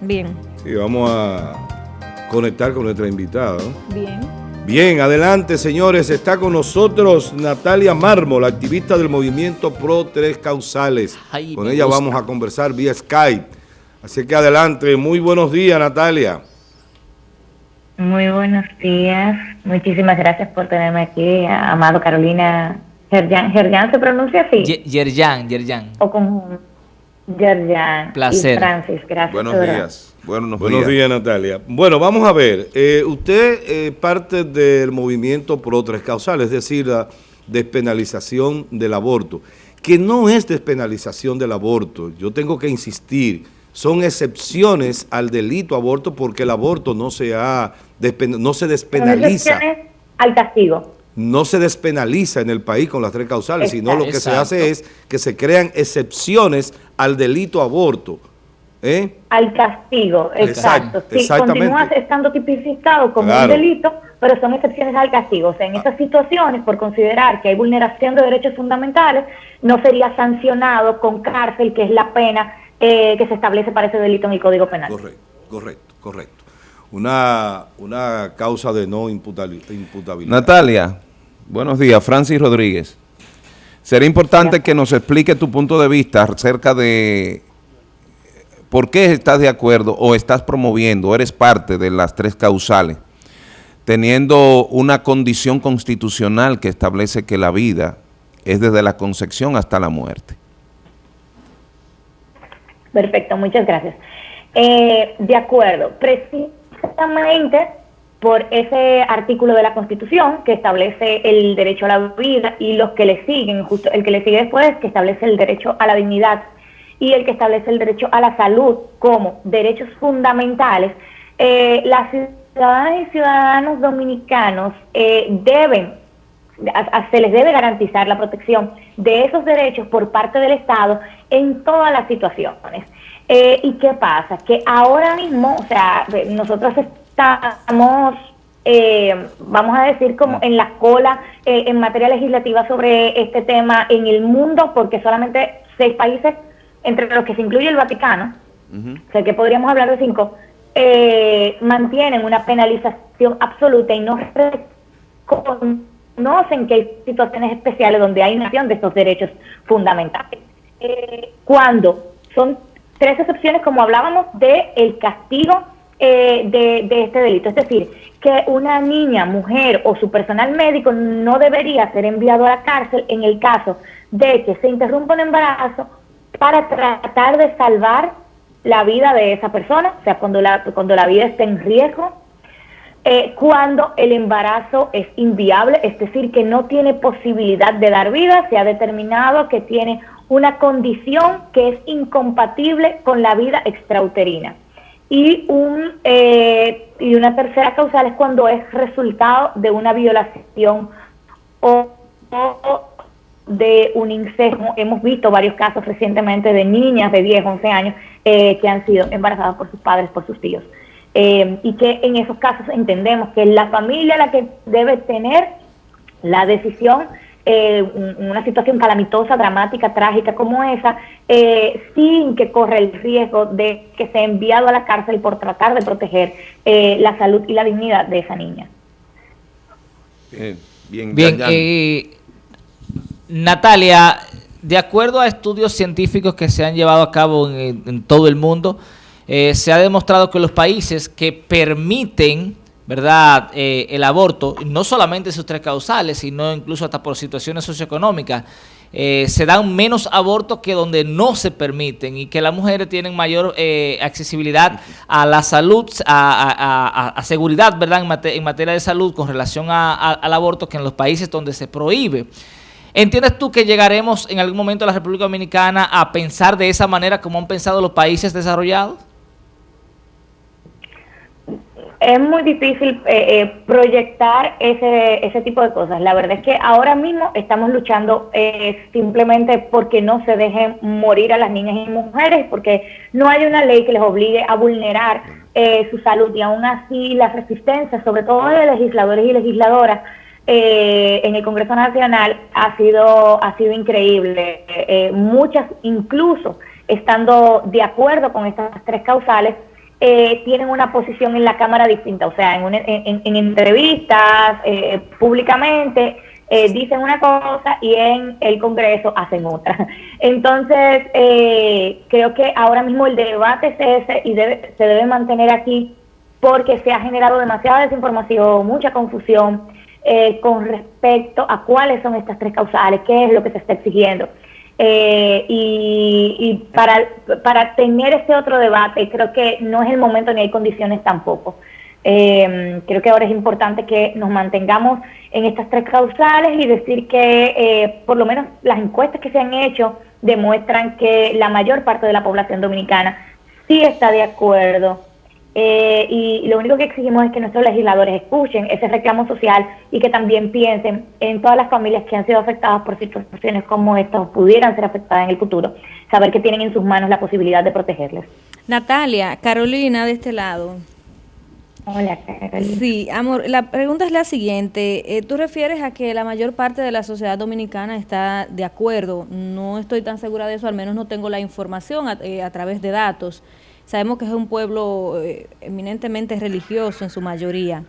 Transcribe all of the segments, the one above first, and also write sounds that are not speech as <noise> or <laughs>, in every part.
Bien. Y vamos a conectar con nuestra invitada. Bien. Bien, adelante señores, está con nosotros Natalia Mármol, activista del movimiento Pro Tres Causales. con ella vamos a conversar vía Skype. Así que adelante, muy buenos días Natalia. Muy buenos días, muchísimas gracias por tenerme aquí, Amado Carolina Gerjan. ¿Gerjan se pronuncia así? Yerjan, Yerjan. O con Yerjan. Placer. Y Francis, gracias. Buenos días. Buenos, días. Natalia. Bueno, vamos a ver. Eh, usted es parte del movimiento Pro Tres Causales, es decir, la despenalización del aborto, que no es despenalización del aborto. Yo tengo que insistir, son excepciones al delito aborto porque el aborto no se, ha, no se despenaliza. al castigo. No se despenaliza en el país con las tres causales, sino lo que se hace es que se crean excepciones al delito aborto ¿Eh? Al castigo, exacto. sí, continúa estando tipificado como un delito, pero son excepciones al castigo. O sea, en esas situaciones, por considerar que hay vulneración de derechos fundamentales, no sería sancionado con cárcel, que es la pena eh, que se establece para ese delito en el Código Penal. Correcto, correcto, correcto. Una, una causa de no imputabilidad. Natalia, buenos días. Francis Rodríguez. Sería importante que nos explique tu punto de vista acerca de ¿Por qué estás de acuerdo o estás promoviendo, eres parte de las tres causales, teniendo una condición constitucional que establece que la vida es desde la concepción hasta la muerte? Perfecto, muchas gracias. Eh, de acuerdo, precisamente por ese artículo de la Constitución que establece el derecho a la vida y los que le siguen, justo el que le sigue después, que establece el derecho a la dignidad y el que establece el derecho a la salud como derechos fundamentales, eh, las ciudadanas y ciudadanos dominicanos eh, deben, se les debe garantizar la protección de esos derechos por parte del Estado en todas las situaciones. Eh, ¿Y qué pasa? Que ahora mismo, o sea, nosotros estamos vamos a decir, como en la cola en materia legislativa sobre este tema en el mundo, porque solamente seis países entre los que se incluye el Vaticano, o sea que podríamos hablar de cinco, eh, mantienen una penalización absoluta y no reconocen que hay situaciones especiales donde hay nación de estos derechos fundamentales. Eh, cuando son tres excepciones, como hablábamos, de el castigo eh, de, de, este delito. Es decir, que una niña, mujer o su personal médico no debería ser enviado a la cárcel en el caso de que se interrumpa un embarazo para tratar de salvar la vida de esa persona, o sea, cuando la, cuando la vida está en riesgo, eh, cuando el embarazo es inviable, es decir, que no tiene posibilidad de dar vida, se ha determinado que tiene una condición que es incompatible con la vida extrauterina. Y, un, eh, y una tercera causal es cuando es resultado de una violación o de un incesto. Hemos visto varios casos recientemente de niñas de 10, 11 años eh, que han sido embarazadas por sus padres, por sus tíos. Eh, y que en esos casos entendemos que es la familia la que debe tener la decisión, eh, una situación calamitosa, dramática, trágica como esa, sin que corra el riesgo de que sea enviado a la cárcel por tratar de proteger la salud y la dignidad de esa niña. Bien, bien, bien Natalia, de acuerdo a estudios científicos que se han llevado a cabo en, todo el mundo, eh, se ha demostrado que los países que permiten verdad eh, el aborto, no solamente sus tres causales, sino incluso hasta por situaciones socioeconómicas, eh, se dan menos abortos que donde no se permiten y que las mujeres tienen mayor accesibilidad a la salud, a, seguridad verdad en, materia de salud con relación al aborto que en los países donde se prohíbe. ¿Entiendes tú que llegaremos en algún momento a la República Dominicana a pensar de esa manera como han pensado los países desarrollados? Es muy difícil eh, eh, proyectar ese, ese tipo de cosas. La verdad es que ahora mismo estamos luchando eh, simplemente porque no se dejen morir a las niñas y mujeres, porque no hay una ley que les obligue a vulnerar su salud y aún así la resistencia, sobre todo de legisladores y legisladoras, eh, en el Congreso Nacional ha sido, ha sido increíble. Eh, muchas, incluso estando de acuerdo con estas tres causales, eh, tienen una posición en la Cámara distinta, o sea, en, en, entrevistas, eh, públicamente, eh, dicen una cosa y en el Congreso hacen otra. <laughs> Entonces, creo que ahora mismo el debate es ese y debe, se debe mantener aquí porque se ha generado demasiada desinformación, mucha confusión con respecto a cuáles son estas tres causales, qué es lo que se está exigiendo. Eh, y, para, para tener este otro debate, creo que no es el momento ni hay condiciones tampoco. Eh, creo que ahora es importante que nos mantengamos en estas tres causales y decir que eh, por lo menos las encuestas que se han hecho demuestran que la mayor parte de la población dominicana sí está de acuerdo eh, y lo único que exigimos es que nuestros legisladores escuchen ese reclamo social y que también piensen en todas las familias que han sido afectadas por situaciones como estas o pudieran ser afectadas en el futuro, saber que tienen en sus manos la posibilidad de protegerles. Natalia, Carolina de este lado. Hola, Carolina. Sí, amor, la pregunta es la siguiente. Eh, tú refieres a que la mayor parte de la sociedad dominicana está de acuerdo. No estoy tan segura de eso, al menos no tengo la información a eh, través de datos. Sabemos que es un pueblo eh, eminentemente religioso en su mayoría.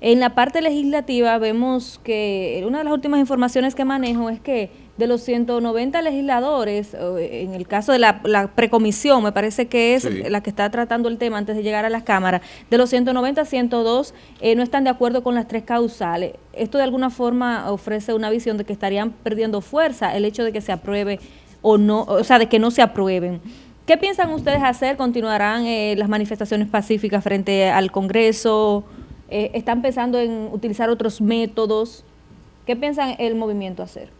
En la parte legislativa vemos que una de las últimas informaciones que manejo es que de los 190 legisladores, eh, en el caso de la, precomisión, me parece que es la que está tratando el tema antes de llegar a las cámaras, de los 190, 102 eh, no están de acuerdo con las tres causales. Esto de alguna forma ofrece una visión de que estarían perdiendo fuerza el hecho de que se apruebe o no, o sea, de que no se aprueben. ¿Qué piensan ustedes hacer? ¿Continuarán eh, las manifestaciones pacíficas frente al Congreso? Eh, ¿Están pensando en utilizar otros métodos? ¿Qué piensan el movimiento hacer?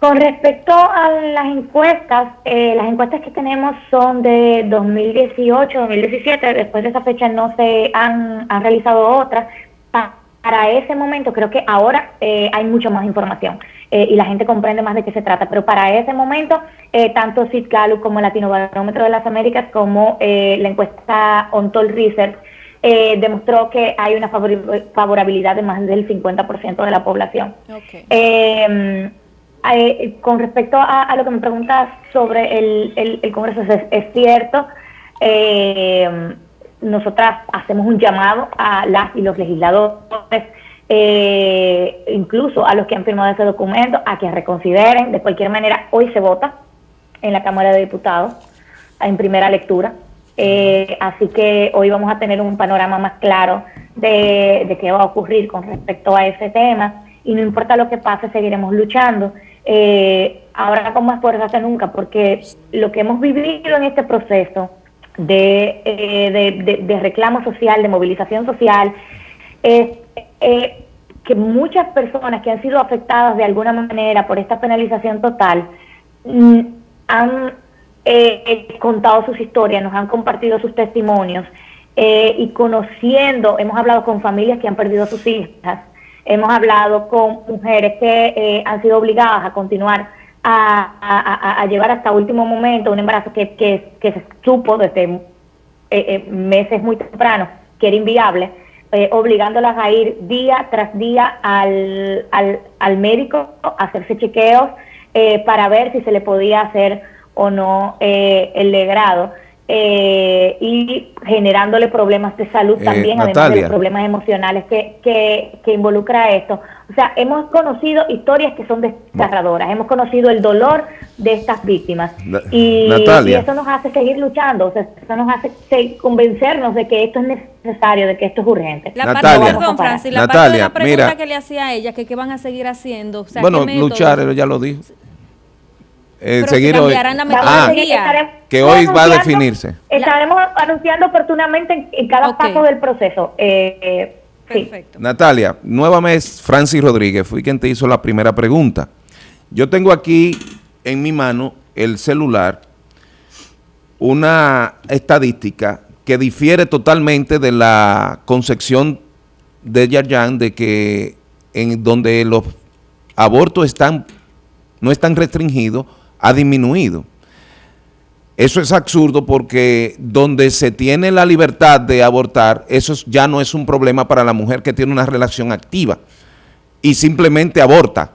Con respecto a las encuestas, eh, las encuestas que tenemos son de 2018, 2017, después de esa fecha no se han, han realizado otras. Para ese momento creo que ahora hay mucha más información. Eh, y la gente comprende más de qué se trata. Pero para ese momento, eh, tanto Sid como el Latino Barómetro de las Américas como eh, la encuesta Ontol Research demostró que hay una favorabilidad de más del 50% de la población. Em, con respecto a, lo que me preguntas sobre el, Congreso, es, es cierto. Em, nosotras hacemos un llamado a las y los legisladores eh, incluso a los que han firmado ese documento, a que reconsideren. De cualquier manera, hoy se vota en la Cámara de Diputados en primera lectura. Eh, así que hoy vamos a tener un panorama más claro de, qué va a ocurrir con respecto a ese tema. Y no importa lo que pase, seguiremos luchando. Eh, ahora con más fuerza que nunca, porque lo que hemos vivido en este proceso de, eh, de reclamo social, de movilización social, es eh, que muchas personas que han sido afectadas de alguna manera por esta penalización total mm, han eh, contado sus historias, nos han compartido sus testimonios eh, y conociendo, hemos hablado con familias que han perdido a sus hijas, hemos hablado con mujeres que han sido obligadas a continuar a, llevar hasta último momento un embarazo que, que, que se supo desde meses muy tempranos que era inviable eh, obligándolas a ir día tras día al, al, médico a hacerse chequeos eh, para ver si se le podía hacer o no eh, el legrado. Eh, y generándole problemas de salud eh, también, además de los problemas emocionales que, que, involucra esto. O sea, hemos conocido historias que son desgarradoras, hemos conocido el dolor de estas víctimas. Y, eso nos hace seguir luchando, o sea, eso nos hace convencernos de que esto es necesario, de que esto es urgente. La Natalia, parte, Francis, la parte de la pregunta que le hacía a ella, que qué van a seguir haciendo. bueno, luchar, ya lo dijo eh, seguir hoy. Ah, que hoy va a definirse. Estaremos anunciando oportunamente en, cada paso del proceso. Eh, Perfecto. Natalia, nuevamente Francis Rodríguez, fui quien te hizo la primera pregunta. Yo tengo aquí en mi mano el celular una estadística que difiere totalmente de la concepción de Yayan de que en donde los abortos están no están restringidos, ha disminuido. Eso es absurdo porque donde se tiene la libertad de abortar, eso ya no es un problema para la mujer que tiene una relación activa y simplemente aborta.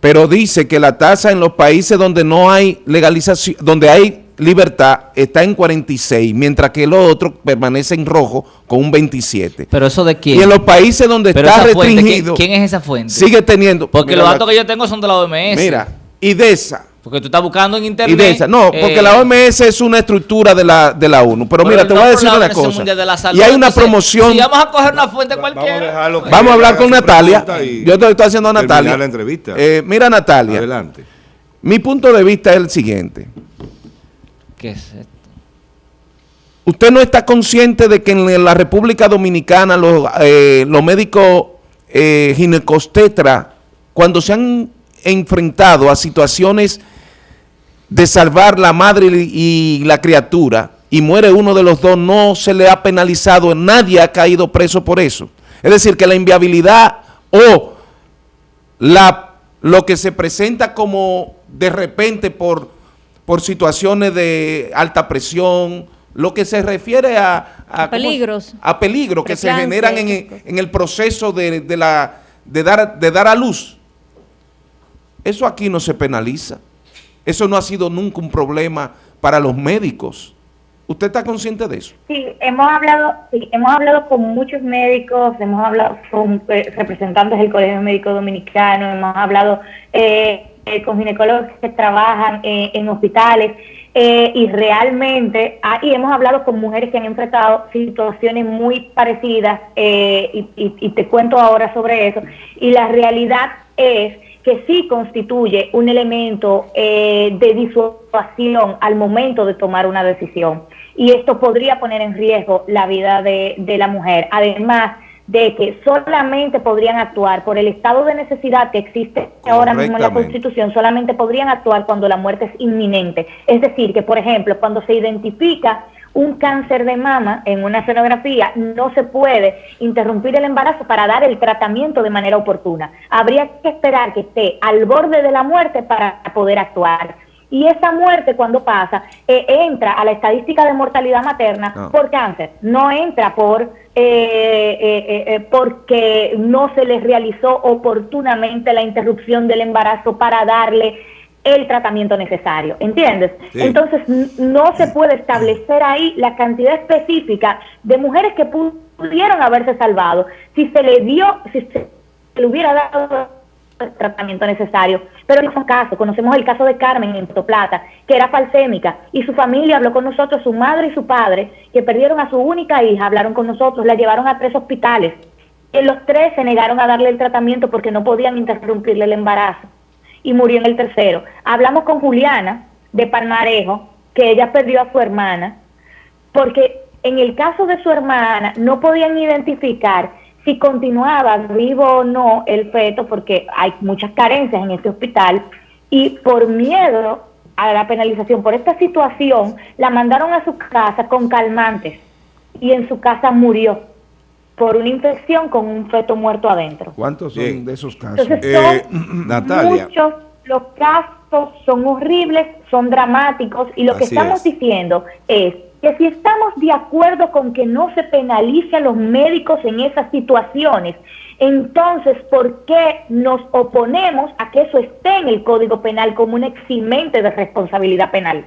Pero dice que la tasa en los países donde no hay legalización, donde hay libertad está en 46, mientras que el otro permanece en rojo con un 27. ¿Pero eso de quién? Y en los países donde está restringido... ¿quién, es esa fuente? Sigue teniendo... Porque los datos que yo tengo son de la OMS. Mira, IDESA. Porque tú estás buscando en internet... IDESA, no, porque la eh, OMS es una estructura de la, de la ONU. Pero, mira, te voy a decir una cosa. y hay una promoción... Si vamos a coger una fuente cualquiera... Vamos a, hablar con Natalia. Yo te estoy haciendo a Natalia. la entrevista. Eh, mira, Natalia. Adelante. Mi punto de vista es el siguiente. ¿Qué es esto? ¿Usted no está consciente de que en la República Dominicana los, eh, médicos eh, ginecostetra, cuando se han enfrentado a situaciones de salvar la madre y la criatura y muere uno de los dos, no se le ha penalizado, nadie ha caído preso por eso. Es decir, que la inviabilidad o la, lo que se presenta como de repente por por situaciones de alta presión, lo que se refiere a, a peligros, a peligros que se generan en, el proceso de, la, de, dar, de dar a luz. Eso aquí no se penaliza. Eso no ha sido nunca un problema para los médicos. ¿Usted está consciente de eso? Sí, hemos hablado, sí, hemos hablado con muchos médicos, hemos hablado con eh, representantes del Colegio Médico Dominicano, hemos hablado eh, eh, con ginecólogos que trabajan eh, en hospitales y realmente, ah, y hemos hablado con mujeres que han enfrentado situaciones muy parecidas y, te cuento ahora sobre eso, y la realidad es que sí constituye un elemento de disuasión al momento de tomar una decisión. Y esto podría poner en riesgo la vida de, de la mujer. Además, de que solamente podrían actuar por el estado de necesidad que existe ahora mismo en la Constitución, solamente podrían actuar cuando la muerte es inminente. Es decir, que por ejemplo, cuando se identifica un cáncer de mama en una sonografía, no se puede interrumpir el embarazo para dar el tratamiento de manera oportuna. Habría que esperar que esté al borde de la muerte para poder actuar. Y esa muerte cuando pasa eh, entra a la estadística de mortalidad materna ah. por cáncer, no entra por eh, eh, porque no se les realizó oportunamente la interrupción del embarazo para darle el tratamiento necesario, ¿entiendes? Entonces no se puede establecer ahí la cantidad específica de mujeres que pudieron haberse salvado si se le dio, si se le hubiera dado el tratamiento necesario. Pero en un caso, conocemos el caso de Carmen en Plata, que era falsémica, y su familia habló con nosotros, su madre y su padre, que perdieron a su única hija, hablaron con nosotros, la llevaron a tres hospitales. En los tres se negaron a darle el tratamiento porque no podían interrumpirle el embarazo. Y murió en el tercero. Hablamos con Juliana de Palmarejo, que ella perdió a su hermana, porque en el caso de su hermana no podían identificar si continuaba vivo o no el feto, porque hay muchas carencias en este hospital, y por miedo a la penalización por esta situación, la mandaron a su casa con calmantes y en su casa murió por una infección con un feto muerto adentro. ¿Cuántos son de esos casos? Entonces, eh, <clears throat> Natalia. Muchos, los casos son horribles, son dramáticos y lo que estamos diciendo es que si estamos de acuerdo con que no se penalice a los médicos en esas situaciones, entonces, ¿por qué nos oponemos a que eso esté en el Código Penal como un eximente de responsabilidad penal?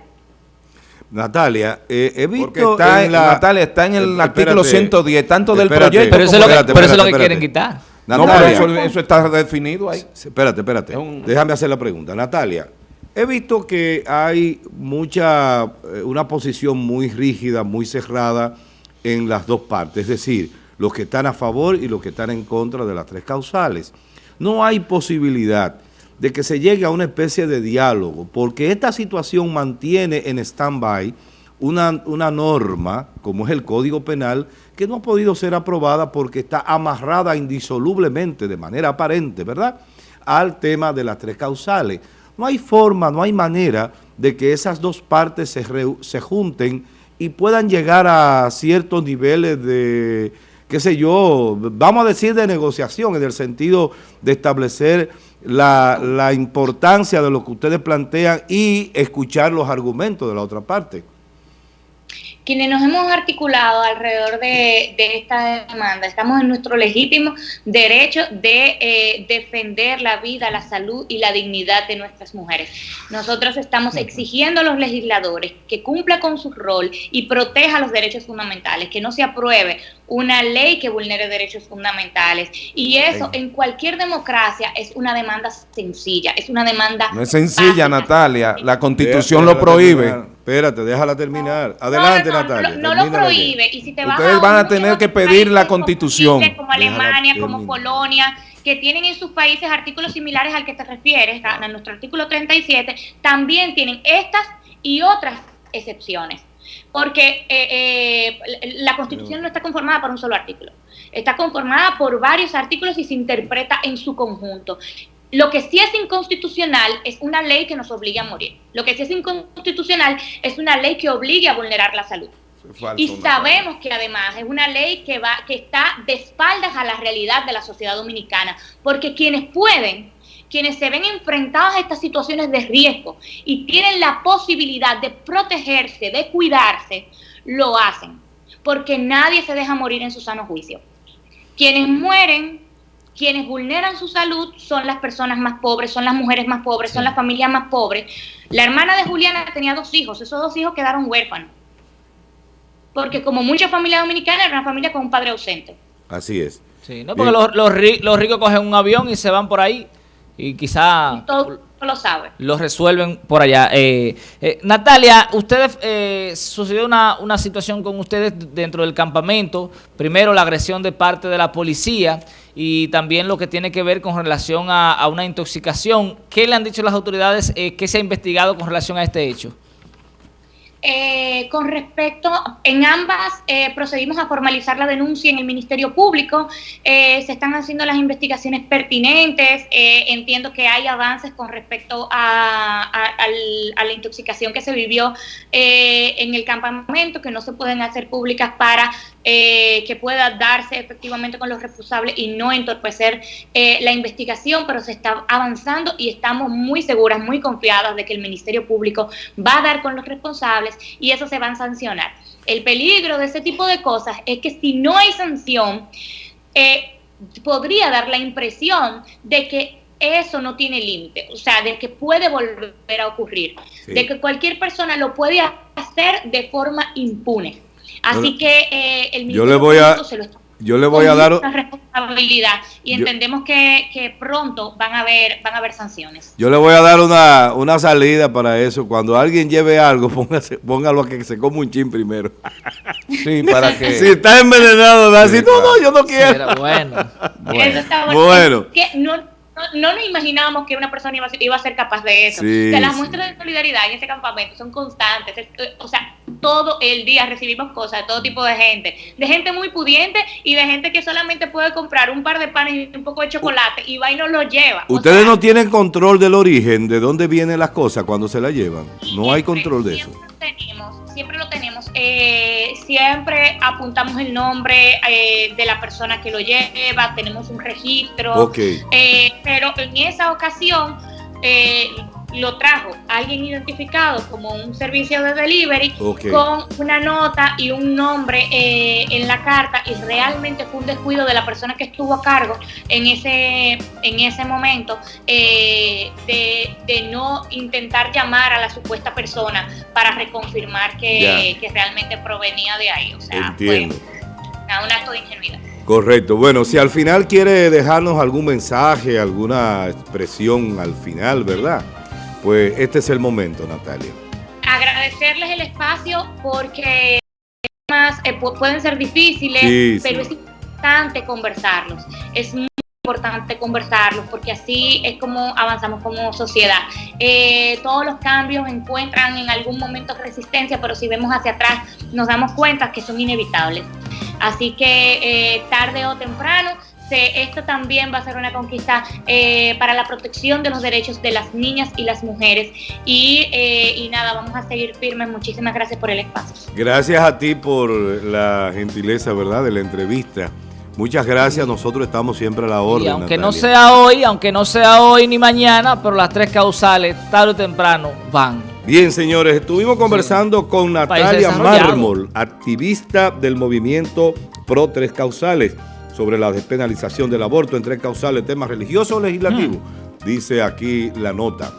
Natalia, eh, he visto está en, la, Natalia, está en el artículo 110, tanto del proyecto pero eso, es lo que, quieren quitar. Natalia, no, eso, está definido ahí. Espérate, espérate. Déjame hacer la pregunta. Natalia, He visto que hay mucha, eh, una posición muy rígida, muy cerrada en las dos partes, es decir, los que están a favor y los que están en contra de las tres causales. No hay posibilidad de que se llegue a una especie de diálogo, porque esta situación mantiene en stand-by una, una norma, como es el Código Penal, que no ha podido ser aprobada porque está amarrada indisolublemente, de manera aparente, ¿verdad?, al tema de las tres causales. No hay forma, no hay manera de que esas dos partes se, se junten y puedan llegar a ciertos niveles de, qué sé yo, vamos a decir de negociación, en el sentido de establecer la, la importancia de lo que ustedes plantean y escuchar los argumentos de la otra parte quienes nos hemos articulado alrededor de, esta demanda, estamos en nuestro legítimo derecho de eh, defender la vida, la salud y la dignidad de nuestras mujeres. Nosotros estamos exigiendo a los legisladores que cumpla con su rol y proteja los derechos fundamentales, que no se apruebe una ley que vulnere derechos fundamentales. Y eso en cualquier democracia es una demanda sencilla, es una demanda... No es sencilla, Natalia, la constitución lo prohíbe. Espérate, déjala terminar. Adelante, Natalia. No, lo prohíbe. Y si te Ustedes van a tener que pedir la constitución. Como Alemania, como Polonia, que tienen en sus países artículos similares al que te refieres, a nuestro artículo 37, también tienen estas y otras excepciones porque eh, eh, la Constitución no está conformada por un solo artículo, está conformada por varios artículos y se interpreta en su conjunto. Lo que sí es inconstitucional es una ley que nos obligue a morir. Lo que sí es inconstitucional es una ley que obligue a vulnerar la salud. y sabemos que además es una ley que va que está de espaldas a la realidad de la sociedad dominicana, porque quienes pueden quienes se ven enfrentados a estas situaciones de riesgo y tienen la posibilidad de protegerse, de cuidarse, lo hacen, porque nadie se deja morir en su sano juicio. Quienes mueren, quienes vulneran su salud son las personas más pobres, son las mujeres más pobres, son las familias más pobres. La hermana de Juliana tenía dos hijos, esos dos hijos quedaron huérfanos, porque como mucha familia dominicana era una familia con un padre ausente. Así es. Sí, no porque los, los ricos cogen un avión y se van por ahí y quizá... lo sabe. Lo resuelven por allá. Eh, eh, Natalia, ustedes, eh, sucedió una, una situación con ustedes dentro del campamento. Primero la agresión de parte de la policía y también lo que tiene que ver con relación a, una intoxicación. ¿Qué le han dicho las autoridades que se ha investigado con relación a este hecho? Eh, con respecto, en ambas eh, procedimos a formalizar la denuncia en el Ministerio Público, eh, se están haciendo las investigaciones pertinentes, entiendo que hay avances con respecto a, la intoxicación que se vivió en el campamento, que no se pueden hacer públicas para que pueda darse efectivamente con los responsables y no entorpecer la investigación, pero se está avanzando y estamos muy seguras, muy confiadas de que el Ministerio Público va a dar con los responsables y eso se va a sancionar. El peligro de ese tipo de cosas es que si no hay sanción, eh, podría dar la impresión de que eso no tiene límite, o sea, de que puede volver a ocurrir, de que cualquier persona lo puede hacer de forma impune. Así que eh, el Ministerio yo le voy a, se lo está yo le voy a dar responsabilidad y entendemos que, que, pronto van a haber van a haber sanciones. Yo le voy a dar una, una salida para eso. Cuando alguien lleve algo, <laughs> póngase, póngalo a que se coma un chin primero. <laughs> Sí, para que... <laughs> Si está envenenado, da así, no, no, yo no quiero. bueno. bueno. Eso está bueno. bueno. que no, no, nos imaginábamos que una persona iba, iba a ser capaz de eso. las muestras de solidaridad en ese campamento son constantes. O sea, todo el día recibimos cosas de todo tipo de gente. De gente muy pudiente y de gente que solamente puede comprar un par de panes y un poco de chocolate y va y nos lo lleva. Ustedes no tienen control del origen, de dónde vienen las cosas cuando se las llevan. No hay control de eso. siempre lo tenemos. Eh, siempre apuntamos el nombre eh, de la persona que lo lleva, tenemos un registro. Eh, pero en esa ocasión lo trajo alguien identificado como un servicio de delivery con una nota y un nombre eh, en la carta y realmente fue un descuido de la persona que estuvo a cargo en ese, en ese momento eh, de, no intentar llamar a la supuesta persona para reconfirmar que, realmente provenía de ahí. O sea, fue un acto de ingenuidad. Correcto. Bueno, si al final quiere dejarnos algún mensaje, alguna expresión al final, ¿verdad? Pues este es el momento, Natalia. Agradecerles el espacio porque temas eh, pueden ser difíciles, pero es importante conversarlos. Es muy importante conversarlos porque así es como avanzamos como sociedad. Eh, todos los cambios encuentran en algún momento resistencia, pero si vemos hacia atrás nos damos cuenta que son inevitables. Así que eh, tarde o temprano esto también va a ser una conquista eh, para la protección de los derechos de las niñas y las mujeres. Y, eh, y, nada, vamos a seguir firmes. Muchísimas gracias por el espacio. Gracias a ti por la gentileza, ¿verdad?, de la entrevista. Muchas gracias, nosotros estamos siempre a la orden. Y aunque no sea hoy, aunque no sea hoy ni mañana, pero las tres causales, tarde o temprano, van. Bien, señores, estuvimos conversando con Natalia Mármol, activista del movimiento Pro Tres Causales, sobre la despenalización del aborto en tres causales, temas religiosos o legislativos, mm. dice aquí la nota.